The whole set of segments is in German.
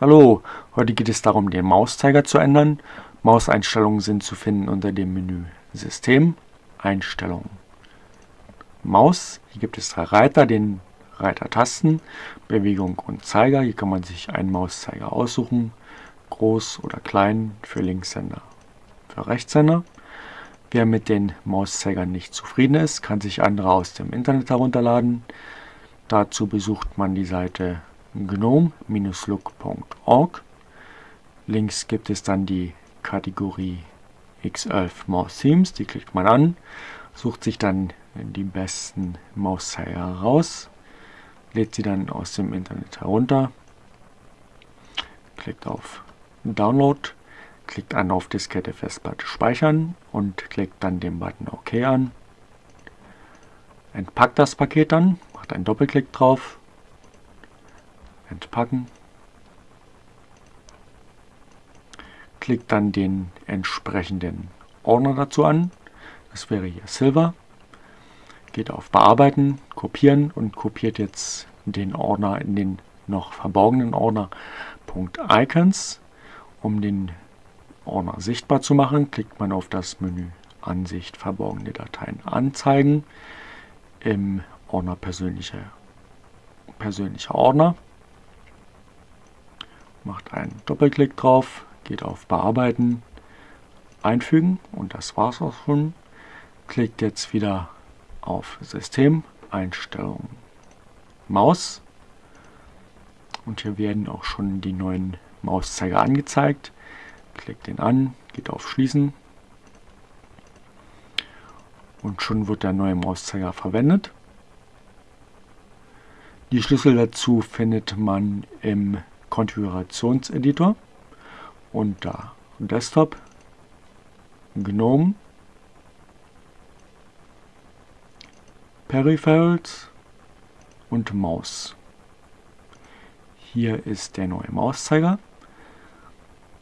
Hallo, heute geht es darum, den Mauszeiger zu ändern. Mauseinstellungen sind zu finden unter dem Menü System, Einstellungen. Maus, hier gibt es drei Reiter, den Reiter Tasten, Bewegung und Zeiger. Hier kann man sich einen Mauszeiger aussuchen, groß oder klein für Linkshänder, für Rechtshänder. Wer mit den Mauszeigern nicht zufrieden ist, kann sich andere aus dem Internet herunterladen. Dazu besucht man die Seite gnome-look.org. Links gibt es dann die Kategorie X11 Mouse Themes, die klickt man an, sucht sich dann die besten Mauszeiger heraus, lädt sie dann aus dem Internet herunter, klickt auf Download, klickt an auf Diskette Festplatte speichern und klickt dann den Button OK an. Entpackt das Paket dann, macht einen Doppelklick drauf entpacken. Klickt dann den entsprechenden Ordner dazu an. Das wäre hier Silver. Geht auf Bearbeiten, Kopieren und kopiert jetzt den Ordner in den noch verborgenen Ordner .icons. Um den Ordner sichtbar zu machen, klickt man auf das Menü Ansicht verborgene Dateien anzeigen im Ordner persönliche, persönlicher Ordner macht einen Doppelklick drauf, geht auf Bearbeiten, Einfügen und das war's auch schon. Klickt jetzt wieder auf System, Einstellungen, Maus und hier werden auch schon die neuen Mauszeiger angezeigt. Klickt den an, geht auf Schließen und schon wird der neue Mauszeiger verwendet. Die Schlüssel dazu findet man im Konfigurationseditor unter Desktop, GNOME, Peripherals und Maus. Hier ist der neue Mauszeiger.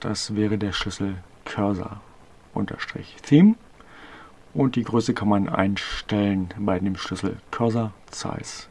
Das wäre der Schlüssel Cursor Theme und die Größe kann man einstellen bei dem Schlüssel Cursor Size